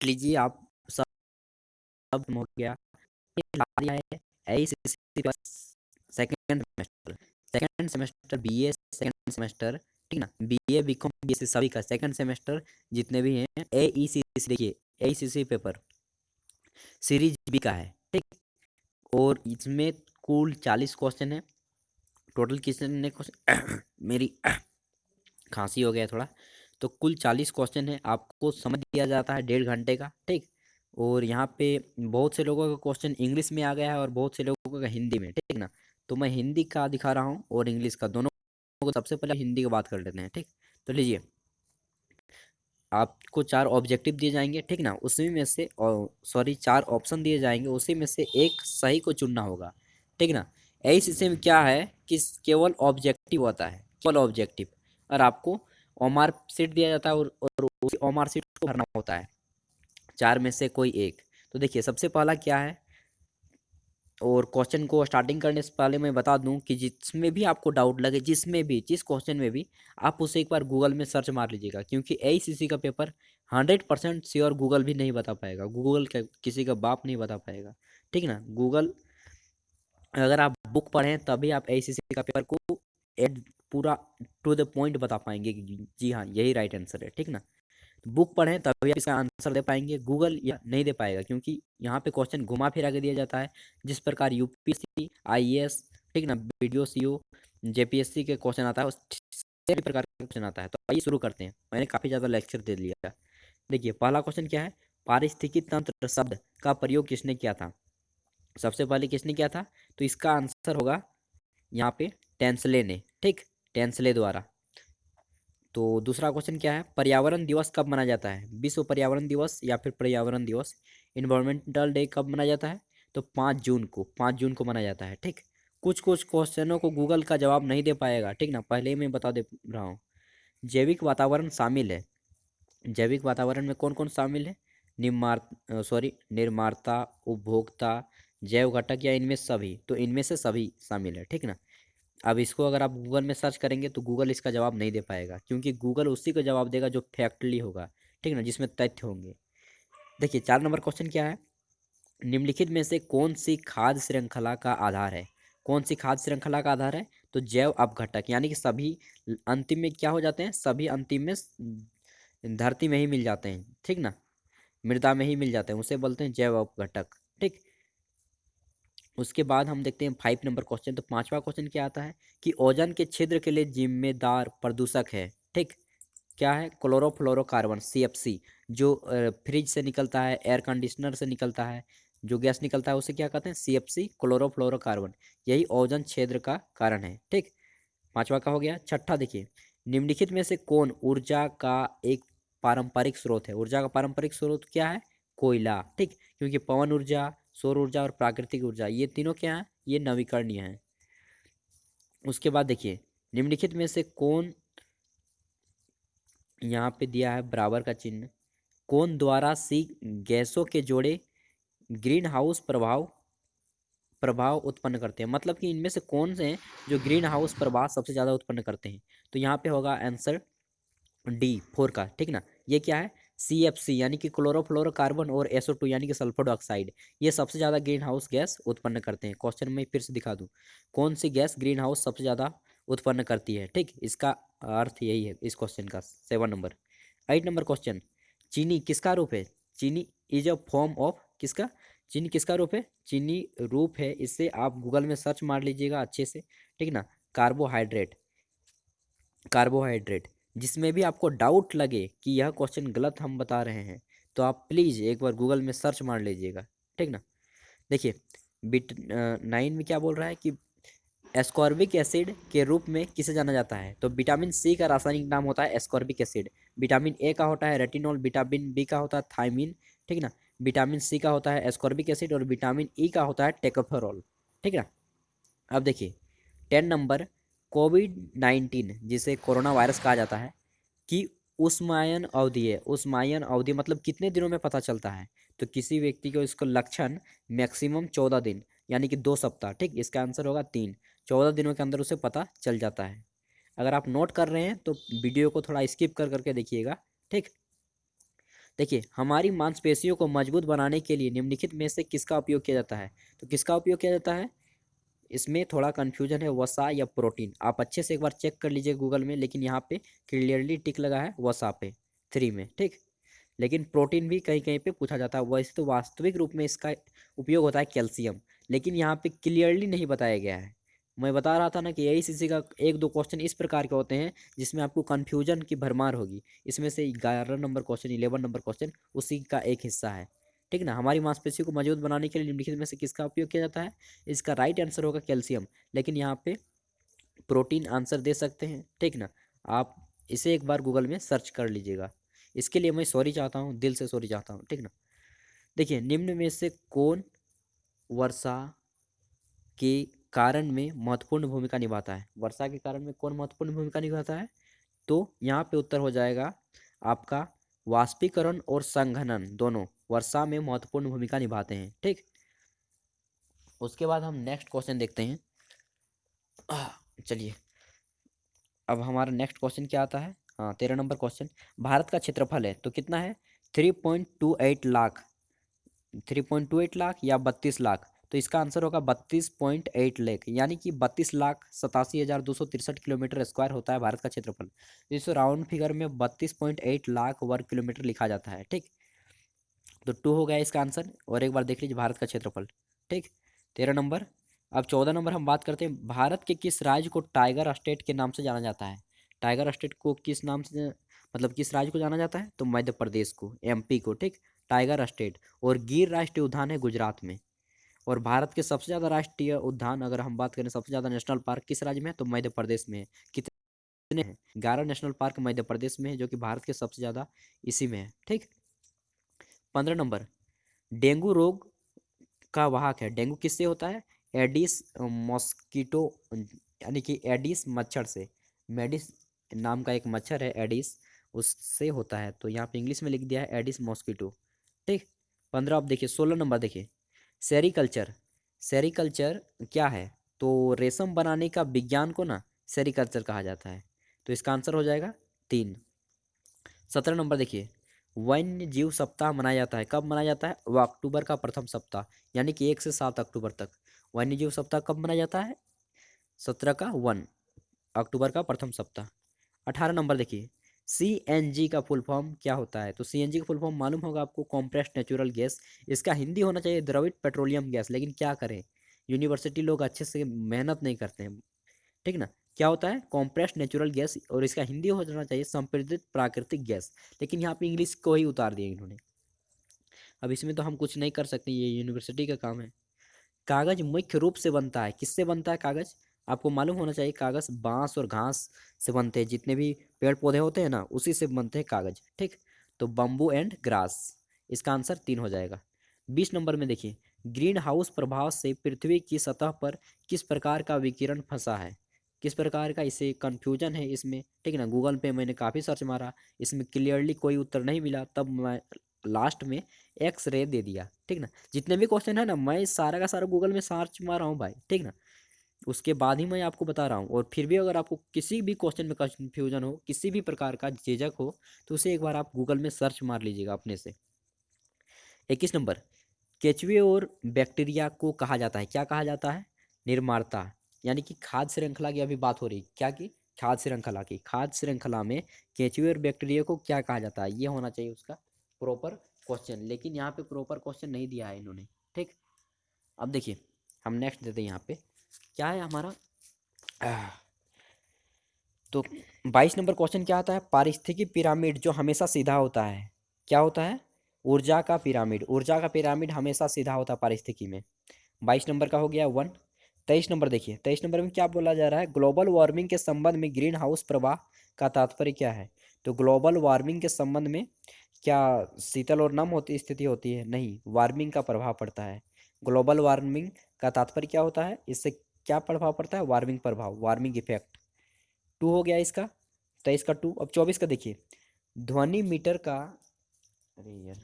लीजिए, आप सब सब हो गया। Second semester second semester B A second semester ठीक ना? B A B com B सभी का सेकेंड सेमेस्टर जितने भी हैं ए ई सी देखिए A C C paper series B का है, ठीक? और इसमें कुल चालीस क्वेश्चन है। टोटल कितने क्वेश्चन मेरी खांसी हो गया थोड़ा। तो कुल चालीस क्वेश्चन है, आपको समझ दिया जाता है डेढ़ घंटे का, ठीक? और यहाँ पे बहुत से लोगों का क्वेश्चन इंग्लिश में आ गया है और बहुत से लोगों का हिंदी में, ठीक ना? तो मैं हिंदी का दिखा रहा हूँ और इंग्लिश का, दोनों को सबसे पहले हिंदी की बात कर लेते हैं, ठीक? तो लीजिए, आपको चार ऑब्जेक्टिव दिए जाएँगे, ठीक ना? उसी में से सॉरी, चार ऑप्शन दिए जाएँगे, उसी में से एक सही को चुनना होगा, ठीक ना? ऐसे में क्या है कि केवल ऑब्जेक्टिव होता है, केवल ऑब्जेक्टिव। और आपको ओमार सीट दिया जाता है और, उसी ओमार सीट को भरना होता है। चार में से कोई एक। तो देखिए सबसे पहला क्या है? और क्वेश्चन को स्टार्टिंग करने से पहले मैं बता दूँ कि जिसमें भी आपको डाउट लगे जिसमें भी जिस क्वेश्चन में भी आप उसे एक बार गूगल में सर्च मार लीजिएगा क्योंकि एसीसी का paper hundred percent sure Google भी नहीं बता पाएगा। गूगल का किसी का बाप नहीं बता पाएगा। ठीक ना? गूगल अगर आप बुक पढ़ें तभी आप एसीसी का पेपर को एड पूरा टू द पॉइंट बता पाएँगे कि जी हाँ यही राइट आंसर है, ठीक ना? बुक पढ़ें, तभी आप इसका आंसर दे पाएँगे गूगल या नहीं दे पाएगा, क्योंकि यहाँ पे क्वेश्चन घुमा फिरा के दिया जाता है, जिस प्रकार यूपीएससी आईएएस ठीक ना? वीडियो सीओ जेपीएससी के क्वेश्चन आता है, उस प्रकार का क्वेश्चन आता है तो आइए शुरू करते हैं। मैंने काफ़ी ज़्यादा लेक्चर दे लिया देखिए, पहला क्वेश्चन क्या है? पारिस्थितिकी तंत्र शब्द का प्रयोग किसने किया था? सबसे पहले किसने किया था? तो इसका आंसर होगा यहाँ पे टेंसले ने, ठीक? टेंसले द्वारा। तो दूसरा क्वेश्चन क्या है? पर्यावरण दिवस कब मनाया जाता है? विश्व पर्यावरण दिवस या फिर पर्यावरण दिवस? इन्वायरमेंटल डे कब मनाया जाता है? तो पाँच जून को, पाँच जून को मनाया जाता है, ठीक? कुछ कुछ क्वेश्चनों को गूगल का जवाब नहीं दे पाएगा, ठीक ना? पहले ही मैं बता दे रहा हूँ। जैविक वातावरण शामिल है। जैविक वातावरण में कौन कौन शामिल है? निर्मार सॉरी निर्माता, उपभोक्ता, जैव घटक या इनमें सभी। तो इनमें से सभी शामिल है, ठीक ना? अब इसको अगर आप गूगल में सर्च करेंगे तो गूगल इसका जवाब नहीं दे पाएगा, क्योंकि गूगल उसी को जवाब देगा जो फैक्टली होगा, ठीक है ना, जिसमें तथ्य होंगे। देखिए, चार नंबर क्वेश्चन क्या है? निम्नलिखित में से कौन सी खाद्य श्रृंखला का आधार है? कौन सी खाद्य श्रृंखला का आधार है? तो जैव अपघटक, यानी कि सभी अंतिम में क्या हो जाते हैं? सभी अंतिम में धरती में ही मिल जाते हैं, ठीक ना? मृदा में ही मिल जाते हैं, उसे बोलते हैं जैव अपघटक, ठीक? उसके बाद हम देखते हैं फाइव नंबर क्वेश्चन तो पांचवा क्वेश्चन क्या आता है कि ओजन के छिद्र के लिए जिम्मेदार प्रदूषक है, ठीक? क्या है? क्लोरोफ्लोरोकार्बन सीएफसी जो फ्रिज से निकलता है, एयर कंडीशनर से निकलता है, जो गैस निकलता है, उसे क्या कहते हैं? C F C chlorofluorocarbon. यही ओजन क्षेत्र का कारण है, ठीक? पांचवा का हो गया, छठा देखिए। निम्नलिखित में से कौन ऊर्जा का एक पारंपरिक स्रोत है? ऊर्जा का पारंपरिक स्रोत क्या है? कोयला, ठीक? क्योंकि पवन ऊर्जा सौर ऊर्जा और प्राकृतिक ऊर्जा, ये तीनों क्या हैं? ये नवीकरणीय हैं। उसके बाद देखिए, निम्नलिखित में से कौन यहाँ पे दिया है बराबर का चिन्ह? कौन द्वारा सी गैसों के जोड़े ग्रीन हाउस प्रभाव प्रभाव उत्पन्न करते हैं? मतलब कि इनमें से कौन से हैं जो ग्रीन हाउस प्रभाव सबसे ज़्यादा उत्पन्न करते हैं? तो यहाँ पे होगा आंसर डी, फोर का, ठीक ना? ये क्या है? सी एफ़ सी यानी कि क्लोरोफ्लोरोकार्बन और एसओ टू यानी कि सल्फ़र डाइऑक्साइड ये सबसे ज़्यादा ग्रीन हाउस गैस उत्पन्न करते हैं। क्वेश्चन में फिर से दिखा दूँ। कौन सी गैस ग्रीन हाउस सबसे ज़्यादा उत्पन्न करती है? ठीक, इसका अर्थ यही है इस क्वेश्चन का seven number eight number question चीनी किसका रूप है? चीनी इज़ अ फॉर्म ऑफ़ किसका? चीनी किसका रूप है? चीनी रूप है, इससे आप गूगल में सर्च मार लीजिएगा अच्छे से, ठीक ना? कार्बोहाइड्रेट कार्बोहाइड्रेट जिसमें भी आपको डाउट लगे कि यह क्वेश्चन गलत हम बता रहे हैं तो आप प्लीज़ एक बार गूगल में सर्च मार लीजिएगा, ठीक ना? देखिए, बिट नाइन में क्या बोल रहा है कि एस्कॉर्बिक एसिड के रूप में किसे जाना जाता है? तो विटामिन सी का रासायनिक नाम होता है एस्कॉर्बिक एसिड विटामिन ए का होता है रेटिनॉल विटामिन बी का होता है थाइमिन ठीक ना? विटामिन सी का होता है एस्कॉर्बिक एसिड और विटामिन ई का होता है टेकोफेरॉल ठीक ना? अब देखिए टेन नंबर कोविड नाइन्टीन जिसे कोरोना वायरस कहा जाता है, कि उस्मायन अवधि है। उस्मायन अवधि मतलब कितने दिनों में पता चलता है? तो किसी व्यक्ति को इसको लक्षण मैक्सिमम चौदह दिन, यानी कि दो सप्ताह, ठीक? इसका आंसर होगा तीन। चौदह दिनों के अंदर उसे पता चल जाता है। अगर आप नोट कर रहे हैं तो वीडियो को थोड़ा स्किप कर करके देखिएगा, ठीक? देखिए, हमारी मांसपेशियों को मज़बूत बनाने के लिए निम्नलिखित में से किसका उपयोग किया जाता है? तो किसका उपयोग किया जाता है? इसमें थोड़ा कन्फ्यूज़न है वसा या प्रोटीन आप अच्छे से एक बार चेक कर लीजिए गूगल में, लेकिन यहाँ पे क्लियरली टिक लगा है वसा पे थ्री में, ठीक? लेकिन प्रोटीन भी कहीं कहीं पे पूछा जाता है। वैसे तो वास्तविक रूप में इसका उपयोग होता है कैल्शियम लेकिन यहाँ पे क्लियरली नहीं बताया गया है। मैं बता रहा था ना कि यही सी का एक दो क्वेश्चन इस प्रकार के होते हैं, जिसमें आपको कन्फ्यूज़न की भरमार होगी। इसमें से ग्यारह number question eleven number question उसी का एक हिस्सा है। ठीक ना? हमारी मांसपेशियों को मज़बूत बनाने के लिए निम्नलिखित में से किसका उपयोग किया जाता है? इसका राइट आंसर होगा कैल्शियम लेकिन यहाँ पे प्रोटीन आंसर दे सकते हैं, ठीक ना? आप इसे एक बार गूगल में सर्च कर लीजिएगा। इसके लिए मैं सॉरी चाहता हूँ, दिल से सॉरी चाहता हूँ, ठीक ना? देखिए, निम्न में से कौन वर्षा के कारण में महत्वपूर्ण भूमिका निभाता है? वर्षा के कारण में कौन महत्वपूर्ण भूमिका निभाता है? तो यहाँ पे उत्तर हो जाएगा आपका वाष्पीकरण और संघनन दोनों। वर्षा में महत्वपूर्ण भूमिका निभाते हैं, ठीक? उसके बाद हम नेक्स्ट क्वेश्चन देखते हैं। चलिए। अब हमारा नेक्स्ट क्वेश्चन क्या आता है? हाँ तेरह नंबर क्वेश्चन भारत का क्षेत्रफल है तो कितना है? Three point two eight lakh. Three point two eight lakh या बत्तीस लाख? तो इसका आंसर होगा बत्तीस पॉइंट एट लेख यानी कि बत्तीस लाख सतासी हज़ार दो सौ तिरसठ किलोमीटर स्क्वायर होता है भारत का क्षेत्रफल। इस राउंड फिगर में बत्तीस पॉइंट एट लाख वर्ग किलोमीटर लिखा जाता है, ठीक? तो टू हो गया इसका आंसर और एक बार देख लीजिए भारत का क्षेत्रफल। ठीक? तेरह नंबर। अब चौदह नंबर हम बात करते हैं, भारत के किस राज्य को टाइगर स्टेट के नाम से जाना जाता है? टाइगर स्टेट को किस नाम से मतलब किस राज्य को जाना जाता है? तो मध्य प्रदेश को एमपी को, ठीक? टाइगर स्टेट और गिर राष्ट्रीय उद्यान है गुजरात में। और भारत के सबसे ज़्यादा राष्ट्रीय उद्यान, अगर हम बात करें सबसे ज़्यादा नेशनल पार्क किस राज्य में है? तो मध्य प्रदेश में है। कितने हैं? ग्यारह नेशनल पार्क मध्य प्रदेश में है, जो कि भारत के सबसे ज़्यादा इसी में है, ठीक? पंद्रह नंबर, डेंगू रोग का वाहक है। डेंगू किससे होता है? एडिस मॉस्किटो, यानी कि एडिस मच्छर से। मेडिस नाम का एक मच्छर है, एडिस, उससे होता है। तो यहाँ पे इंग्लिश में लिख दिया है, एडिस मॉस्किटो। ठीक? पंद्रह, आप देखिए, सोलह नंबर देखिए। सेरिकल्चर। सेरिकल्चर क्या है? तो रेशम बनाने का विज्ञान को ना सेरिकल्चर कहा जाता है। तो इसका आंसर हो जाएगा तीन। सत्रह नंबर देखिए। वन्य जीव सप्ताह मनाया जाता है। कब मनाया जाता है? वह अक्टूबर का प्रथम सप्ताह, यानी कि एक से सात अक्टूबर तक। वन्य जीव सप्ताह कब मनाया जाता है? सत्रह का वन, अक्टूबर का प्रथम सप्ताह। अठारह नंबर देखिए सी एन जी का फुल फॉर्म क्या होता है? तो सी एन जी का फुल फॉर्म मालूम होगा आपको, कॉम्प्रेस्ड नेचुरल गैस। इसका हिंदी होना चाहिए, द्रविड पेट्रोलियम गैस। लेकिन क्या करें? यूनिवर्सिटी लोग अच्छे से मेहनत नहीं करते हैं। ठीक ना? क्या होता है? कॉम्प्रेस्ड नेचुरल गैस और इसका हिंदी हो जाना चाहिए संप्रदित प्राकृतिक गैस। लेकिन यहाँ पे इंग्लिश को ही उतार दिया इन्होंने। अब इसमें तो हम कुछ नहीं कर सकते, ये यूनिवर्सिटी का काम है। कागज़ मुख्य रूप से बनता है। किससे बनता है कागज़? आपको मालूम होना चाहिए कागज़ बाँस और घास से बनते हैं। जितने भी पेड़ पौधे होते हैं ना, उसी से बनते हैं कागज़। ठीक? तो बम्बू एंड ग्रास इसका आंसर तीन हो जाएगा। बीस नंबर में देखिए। ग्रीन हाउस प्रभाव से पृथ्वी की सतह पर किस प्रकार का विकिरण फंसा है? किस प्रकार का इसे कन्फ्यूज़न है इसमें? ठीक है ना गूगल पे मैंने काफ़ी सर्च मारा, इसमें क्लियरली कोई उत्तर नहीं मिला, तब मैं लास्ट में एक्स रे दे दिया, ठीक ना? जितने भी क्वेश्चन है ना, मैं सारा का सारा गूगल में सर्च मारा हूँ भाई, ठीक ना? उसके बाद ही मैं आपको बता रहा हूँ, और फिर भी अगर आपको किसी भी क्वेश्चन में कन्फ्यूज़न हो, किसी भी प्रकार का झिझक हो तो उसे एक बार आप गूगल में सर्च मार लीजिएगा अपने से। इक्कीस नंबर, केचुए और बैक्टीरिया को कहा जाता है, क्या कहा जाता है? निर्माणता यानी कि खाद्य श्रृंखला की अभी बात हो रही क्या की? खाद्य श्रृंखला की। खाद्य श्रृंखला में केचुए और बैक्टीरिया को क्या कहा जाता है? ये होना चाहिए उसका प्रॉपर क्वेश्चन लेकिन यहाँ पे प्रॉपर क्वेश्चन नहीं दिया है इन्होंने। ठीक? अब देखिए, हम नेक्स्ट देते हैं यहाँ पे। क्या है हमारा? तो बाईस नंबर क्वेश्चन क्या आता है? पारिस्थितिकी पिरामिड जो हमेशा सीधा होता है। क्या होता है? ऊर्जा का पिरामिड ऊर्जा का पिरामिड हमेशा सीधा होता है पारिस्थितिकी में। बाईस नंबर का हो गया वन। तेईस नंबर देखिए, तेईस नंबर में क्या बोला जा रहा है? ग्लोबल वार्मिंग के संबंध में ग्रीन हाउस प्रवाह का तात्पर्य क्या है? तो ग्लोबल वार्मिंग के संबंध में क्या शीतल और नम होती, स्थिति होती है? नहीं वार्मिंग का प्रभाव पड़ता है। ग्लोबल वार्मिंग का तात्पर्य क्या होता है? इससे क्या प्रभाव पड़ता है? वार्मिंग प्रभाव वार्मिंग इफ़ेक्ट टू हो गया इसका तेईस का टू अब चौबीस का देखिए। ध्वनि मीटर का, अरे यार,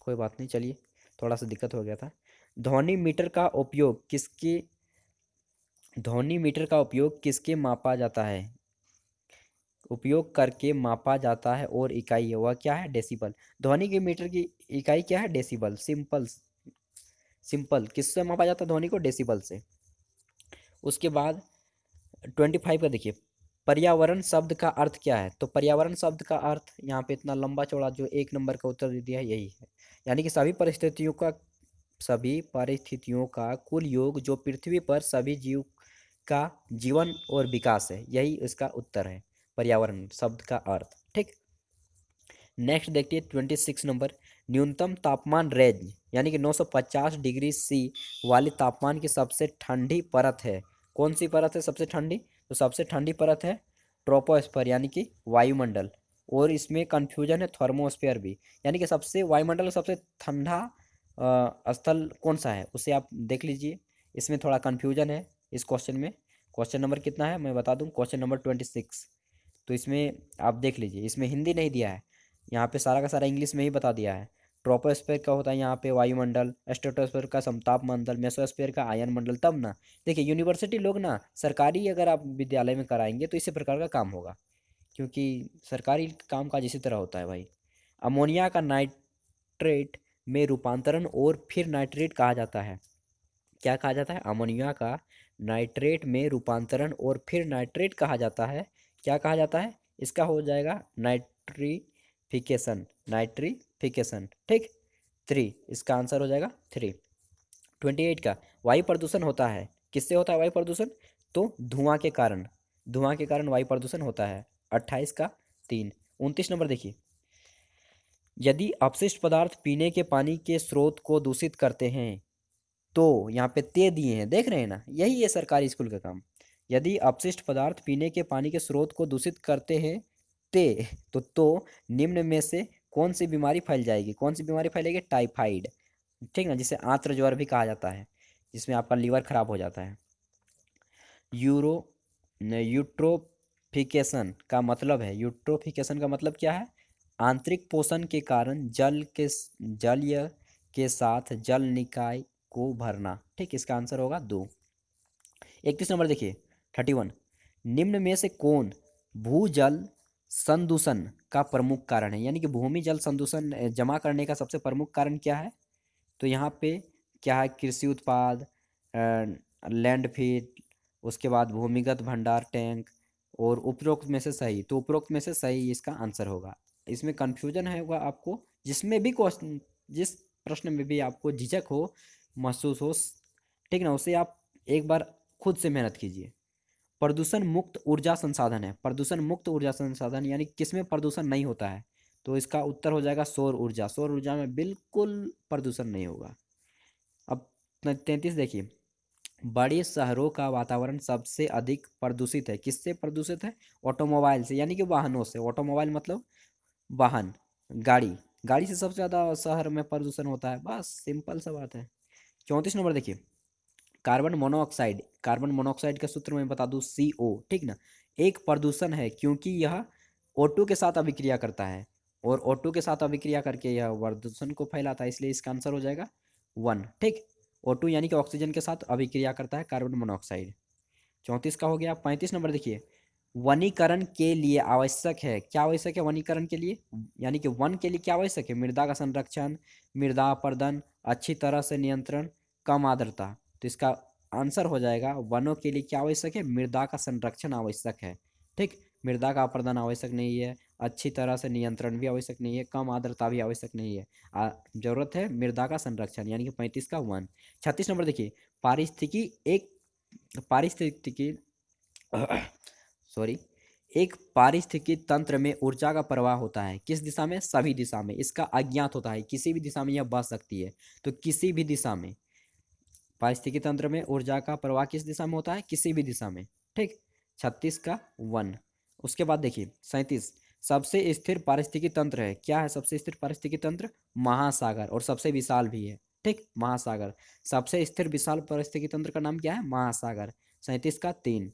कोई बात नहीं, चलिए, थोड़ा सा दिक्कत हो गया था। ध्वनि मीटर का उपयोग किसके ध्वनि मीटर का उपयोग किसके मापा जाता है? उपयोग करके मापा जाता है और इकाई है, वह क्या है? डेसिबल। ध्वनि के मीटर की इकाई क्या है? डेसिबल। Simple simple. किससे मापा जाता है? ध्वनि को डेसिबल से। उसके बाद ट्वेंटी फाइव का देखिए। पर्यावरण शब्द का अर्थ क्या है? तो पर्यावरण शब्द का अर्थ यहाँ पे इतना लंबा चौड़ा जो एक नंबर का उत्तर दिया है, यही है। यानी कि सभी परिस्थितियों का, सभी परिस्थितियों का कुल योग जो पृथ्वी पर सभी जीव का जीवन और विकास है, यही इसका उत्तर है, पर्यावरण शब्द का अर्थ। ठीक। नेक्स्ट देखिए ट्वेंटी सिक्स नंबर, न्यूनतम तापमान रेंज यानी कि 950 डिग्री सी वाली तापमान की सबसे ठंडी परत है। कौन सी परत है सबसे ठंडी? तो सबसे ठंडी परत है ट्रोपोस्फेयर, यानी कि वायुमंडल। और इसमें कन्फ्यूज़न है थर्मोस्फेयर भी, यानी कि सबसे, वायुमंडल सबसे ठंडा स्थल कौन सा है, उसे आप देख लीजिए। इसमें थोड़ा कन्फ्यूज़न है इस क्वेश्चन में। क्वेश्चन नंबर कितना है? मैं बता दूँ, क्वेश्चन नंबर ट्वेंटी सिक्स। तो इसमें आप देख लीजिए, इसमें हिंदी नहीं दिया है। यहाँ पे सारा का सारा इंग्लिश में ही बता दिया है। ट्रोपोस्फेयर का होता है यहाँ पे वायुमंडल स्टेटोस्फेयर का समताप मंडल, मेसोस्फेयर का आयन मंडल, तब ना। देखिए, यूनिवर्सिटी लोग ना, सरकारी अगर आप विद्यालय में कराएँगे तो इसी प्रकार का काम होगा। क्योंकि सरकारी काम काज इसी तरह होता है भाई। अमोनिया का नाइट्रेट में रूपांतरण और फिर नाइट्रेट कहा जाता है। क्या कहा जाता है? अमोनिया का नाइट्रेट में रूपांतरण और फिर नाइट्रेट कहा जाता है। क्या कहा जाता है? इसका हो जाएगा नाइट्रीफिकेशन नाइट्रीफिकेशन, ठीक? थ्री इसका आंसर हो जाएगा थ्री ट्वेंटी एट का, वायु प्रदूषण होता है। किससे होता है वायु प्रदूषण? तो धुआँ के कारण। धुआँ के कारण वायु प्रदूषण होता है। अट्ठाईस का, तीन. उनतीस नंबर देखिए। यदि अपशिष्ट पदार्थ पीने के पानी के स्रोत को दूषित करते हैं तो यहाँ पे ते दिए हैं। देख रहे हैं ना? यही है सरकारी स्कूल का काम। यदि अपशिष्ट पदार्थ पीने के पानी के स्रोत को दूषित करते हैं, ते तो तो निम्न में से कौन सी बीमारी फैल जाएगी? कौन सी बीमारी फैलेगी? टाइफाइड। ठीक ना? जिसे आंत्र ज्वर भी कहा जाता है, जिसमें आपका लीवर खराब हो जाता है। यूरो यूट्रोफिकेशन का मतलब है। यूट्रोफिकेशन का मतलब क्या है? आंतरिक पोषण के कारण जल के जलीय के साथ जल निकाय को भरना, ठीक, इसका आंसर होगा दो। इकतीस नंबर देखिए थर्टी वन निम्न में से कौन भूजल संदूषण का प्रमुख कारण है? यानी कि भूमि जल संदूषण जमा करने का सबसे प्रमुख कारण क्या है? तो यहाँ पे क्या है? कृषि उत्पाद लैंडफिल उसके बाद भूमिगत भंडार टैंक और उपरोक्त में से सही। तो उपरोक्त में से सही इसका आंसर होगा। इसमें कन्फ्यूज़न होगा आपको, जिसमें भी क्वेश्चन जिस प्रश्न में भी आपको झिझक हो महसूस हो ठीक ना, उसे आप एक बार खुद से मेहनत कीजिए। प्रदूषण मुक्त ऊर्जा संसाधन है। प्रदूषण मुक्त ऊर्जा संसाधन यानी किसमें प्रदूषण नहीं होता है? तो इसका उत्तर हो जाएगा सौर ऊर्जा। सौर ऊर्जा में बिल्कुल प्रदूषण नहीं होगा। अब तैंतीस देखिए। बड़े शहरों का वातावरण सबसे अधिक प्रदूषित है। किससे प्रदूषित है? ऑटोमोबाइल से, यानी कि वाहनों से। ऑटोमोबाइल मतलब वाहन, गाड़ी। गाड़ी से सबसे ज़्यादा शहर में प्रदूषण होता है। बस, सिंपल सा बात है। चौंतीस नंबर देखिए, कार्बन मोनोऑक्साइड कार्बन मोनोऑक्साइड का सूत्र मैं बता दूँ सी ओ ठीक ना? एक प्रदूषण है क्योंकि यह ओटू के साथ अभिक्रिया करता है और ओटू के साथ अभिक्रिया करके यह प्रदूषण को फैलाता है, इसलिए इसका आंसर हो जाएगा वन ठीक? ओटू यानी कि ऑक्सीजन के साथ अभिक्रिया करता है कार्बन मोनोऑक्साइड। चौंतीस का हो गया, पैंतीस नंबर देखिए, वनीकरण के लिए आवश्यक है। क्या आवश्यक है वनीकरण के लिए? यानी कि वन के लिए क्या आवश्यक है? मृदा का संरक्षण, मृदा अपर्दन अच्छी तरह से नियंत्रण कम आर्द्रता। तो इसका आंसर हो जाएगा, वनों के लिए क्या आवश्यक है? मृदा का संरक्षण आवश्यक है। ठीक? मृदा का अपर्दन आवश्यक नहीं है, अच्छी तरह से नियंत्रण भी आवश्यक नहीं है, कम आर्द्रता भी आवश्यक नहीं है। ज़रूरत है मृदा का संरक्षण, यानी कि पैंतीस का वन। छत्तीस नंबर देखिए, पारिस्थितिकी एक, पारिस्थितिकी सॉरी, एक पारिस्थितिकी तंत्र में ऊर्जा का प्रवाह होता है। किस दिशा में? सभी दिशा में। इसका अज्ञात होता है, किसी भी दिशा में यह बह सकती है। तो किसी भी दिशा में पारिस्थितिकी तंत्र में ऊर्जा का प्रवाह किस दिशा में होता है? किसी भी दिशा में। ठीक? छत्तीस का वन। उसके बाद देखिए, सैंतीस। सबसे स्थिर पारिस्थितिकी तंत्र है। क्या है सबसे स्थिर पारिस्थितिकी तंत्र? महासागर। और सबसे विशाल भी है। ठीक? महासागर। सबसे स्थिर विशाल पारिस्थितिकी तंत्र का नाम क्या है? महासागर। सैंतीस का तीन।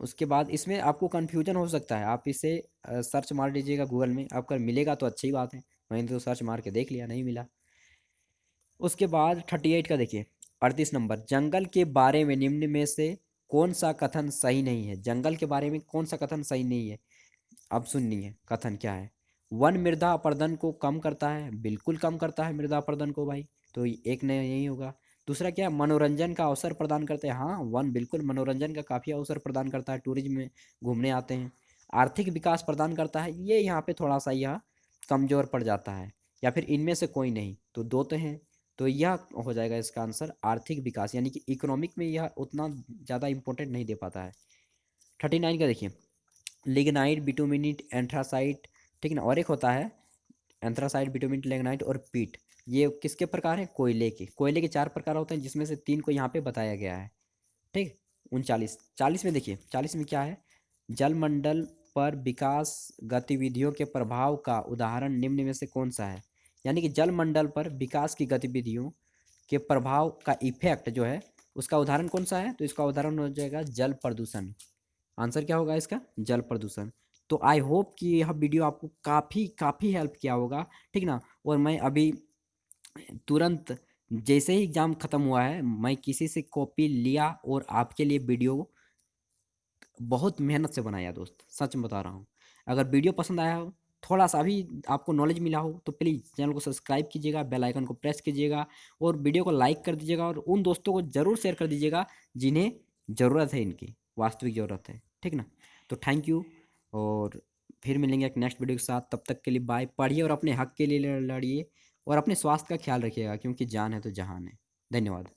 उसके बाद इसमें आपको कन्फ्यूज़न हो सकता है। आप इसे सर्च मार लीजिएगा गूगल में। आपका मिलेगा तो अच्छी बात है। मैंने तो सर्च मार के देख लिया, नहीं मिला। उसके बाद थर्टी एट का देखिए, अड़तीस नंबर। जंगल के बारे में निम्न में से कौन सा कथन सही नहीं है? जंगल के बारे में कौन सा कथन सही नहीं है? अब सुननी है, कथन क्या है? वन मृदा अपर्दन को कम करता है, बिल्कुल कम करता है मृदा अपर्दन को भाई तो एक नया यही होगा। दूसरा क्या, मनोरंजन का अवसर प्रदान करते हैं। हाँ वन बिल्कुल मनोरंजन का काफ़ी अवसर प्रदान करता है, टूरिज़्म में घूमने आते हैं। आर्थिक विकास प्रदान करता है, ये यहाँ पे थोड़ा सा यह कमज़ोर पड़ जाता है, या फिर इनमें से कोई नहीं तो दो तो हैं। तो यह हो जाएगा इसका आंसर आर्थिक विकास, यानी कि इकोनॉमिक में यह उतना ज़्यादा इंपॉर्टेंट नहीं दे पाता है। थर्टी नाइन का देखिए, लिग्नाइट बिटोमिनिट एंथ्रासाइट, ठीक ना? और एक होता है एंथ्रासाइट, बिटोमिनिट, लिग्नाइट और पीट। ये किसके प्रकार हैं? कोयले के। कोयले के चार प्रकार होते हैं, जिसमें से तीन को यहाँ पे बताया गया है, ठीक? उनचालीस। चालीस में देखिए, चालीस में क्या है? जलमंडल पर विकास गतिविधियों के प्रभाव का उदाहरण निम्न में से कौन सा है? यानी कि जलमंडल पर विकास की गतिविधियों के प्रभाव का इफ़ेक्ट जो है, उसका उदाहरण कौन सा है? तो इसका उदाहरण हो जाएगा जल प्रदूषण। आंसर क्या होगा इसका? जल प्रदूषण। तो आई होप कि यह वीडियो आपको काफ़ी काफ़ी हेल्प किया होगा, ठीक ना? और मैं अभी तुरंत जैसे ही एग्ज़ाम ख़त्म हुआ है, मैं किसी से कॉपी लिया और आपके लिए वीडियो बहुत मेहनत से बनाया दोस्त, सच में बता रहा हूँ। अगर वीडियो पसंद आया हो थोड़ा सा भी आपको नॉलेज मिला हो तो प्लीज़ चैनल को सब्सक्राइब कीजिएगा बेल आइकन को प्रेस कीजिएगा और वीडियो को लाइक कर दीजिएगा और उन दोस्तों को ज़रूर शेयर कर दीजिएगा जिन्हें ज़रूरत है इनकी, वास्तविक ज़रूरत है, ठीक ना? तो थैंक यू और फिर मिलेंगे एक नेक्स्ट वीडियो के साथ, तब तक के लिए बाय पढ़िए और अपने हक के लिए लड़िए और अपने स्वास्थ्य का ख्याल रखिएगा, क्योंकि जान है तो जहान है। धन्यवाद।